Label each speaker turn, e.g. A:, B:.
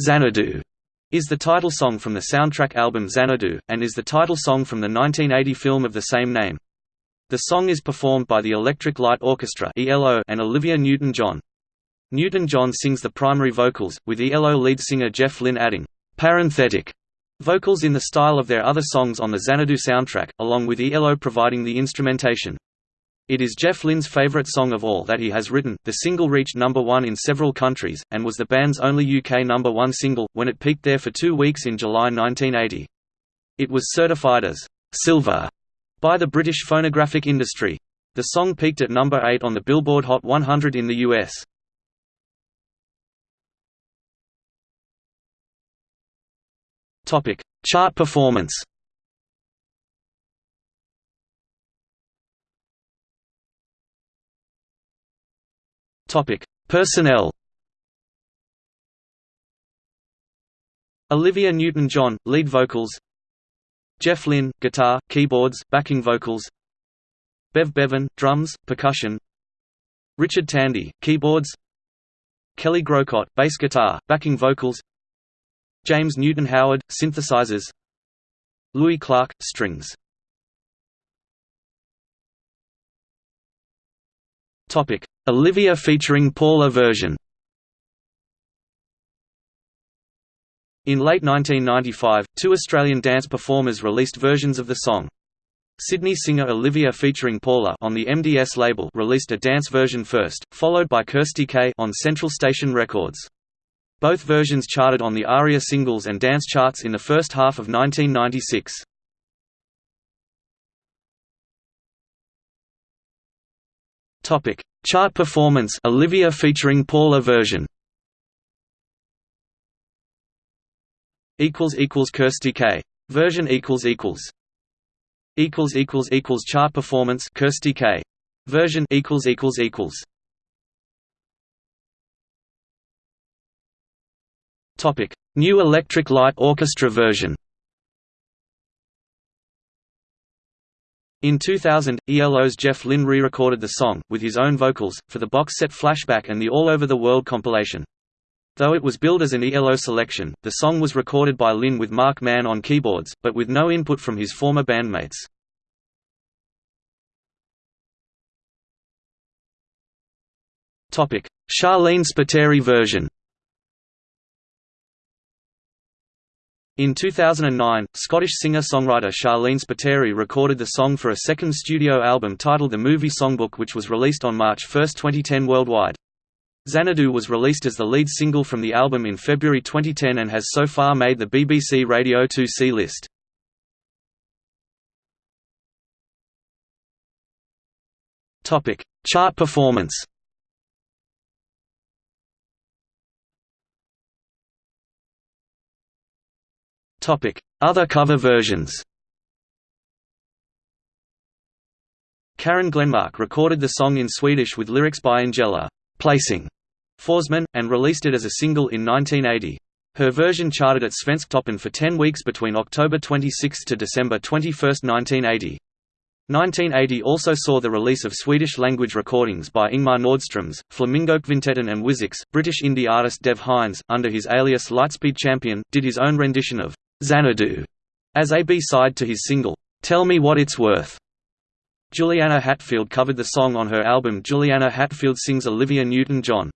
A: Xanadu is the title song from the soundtrack album Xanadu, and is the title song from the 1980 film of the same name. The song is performed by the Electric Light Orchestra and Olivia Newton-John. Newton-John sings the primary vocals, with ELO lead singer Jeff Lynne adding parenthetic vocals in the style of their other songs on the Xanadu soundtrack, along with ELO providing the instrumentation. It is Jeff Lynne's favorite song of all that he has written. The single reached number one in several countries, and was the band's only UK number one single, when it peaked there for two weeks in July 1980. It was certified as silver by the British phonographic industry. The song peaked at number 8 on the Billboard Hot 100 in the US. Chart performance. Topic: Personnel. Olivia Newton-John, lead vocals. Jeff Lynne, guitar, keyboards, backing vocals. Bev Bevan, drums, percussion. Richard Tandy, keyboards. Kelly Groucutt, bass guitar, backing vocals. James Newton Howard, synthesizers. Louis Clark, strings. Topic: Olivia featuring Paula version. In late 1995, two Australian dance performers released versions of the song. Sydney singer Olivia featuring Paula on the MDS label released a dance version first, followed by Kirsty K on Central Station Records. Both versions charted on the ARIA singles and dance charts in the first half of 1996. Topic: Chart performance. Olivia featuring Paula version. Equals equals Kirsty K. Version equals equals. Equals equals equals chart performance Kirsty K. Version equals equals equals. Topic: New Electric Light Orchestra version. In 2000, ELO's Jeff Lynne re-recorded the song, with his own vocals, for the box set Flashback and the All Over the World compilation. Though it was billed as an ELO selection, the song was recorded by Lynne with Marc Mann on keyboards, but with no input from his former bandmates. Sharleen Spiteri version In 2009, Scottish singer-songwriter Sharleen Spiteri recorded the song for a second studio album titled The Movie Songbook which was released on March 1, 2010 worldwide. Xanadu was released as the lead single from the album in February 2010 and has so far made the BBC Radio 2C list. Chart performance Other cover versions Karin Glenmark recorded the song in Swedish with lyrics by Ingela Pling Forsman, and released it as a single in 1980. Her version charted at Svensktoppen for 10 weeks between October 26 to December 21, 1980. 1980 also saw the release of Swedish-language recordings by Ingmar Nordströms, Flamingo Flamingokvintetten and Wizex. British indie artist Dev Hynes, under his alias Lightspeed Champion, did his own rendition of Xanadu as a B-side to his single, Tell Me What It's Worth. Juliana Hatfield covered the song on her album Juliana Hatfield Sings Olivia Newton-John.